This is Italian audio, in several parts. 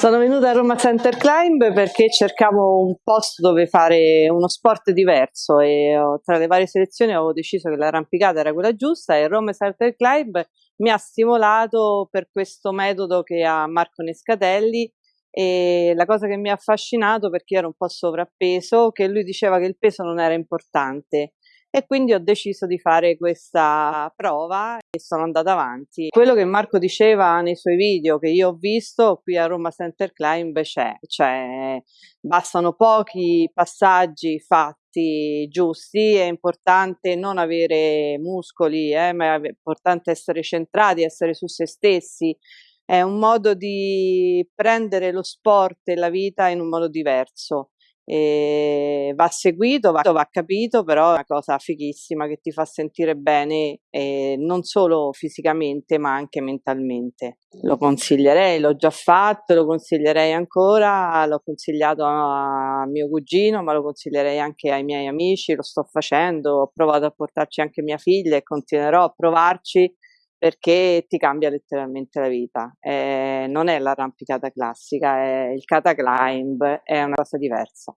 Sono venuta a Roma Center Climb perché cercavo un posto dove fare uno sport diverso e tra le varie selezioni avevo deciso che l'arrampicata era quella giusta e Roma Center Climb mi ha stimolato per questo metodo che ha Marco Nescatelli e la cosa che mi ha affascinato perché ero un po' sovrappeso, che lui diceva che il peso non era importante e quindi ho deciso di fare questa prova e sono andata avanti. Quello che Marco diceva nei suoi video che io ho visto qui a Roma Center Climb c'è, cioè bastano pochi passaggi fatti giusti, è importante non avere muscoli, eh, ma è importante essere centrati, essere su se stessi, è un modo di prendere lo sport e la vita in un modo diverso e va seguito, va, va, capito, però è una cosa fighissima che ti fa sentire bene eh, non solo fisicamente ma anche mentalmente. Lo consiglierei, l'ho già fatto, lo consiglierei ancora, l'ho consigliato a mio cugino, ma lo consiglierei anche ai miei amici, lo sto facendo, ho provato a portarci anche mia figlia e continuerò a provarci perché ti cambia letteralmente la vita. Eh, non è l'arrampicata classica, è il cataclimb, è una cosa diversa.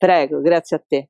Prego, grazie a te.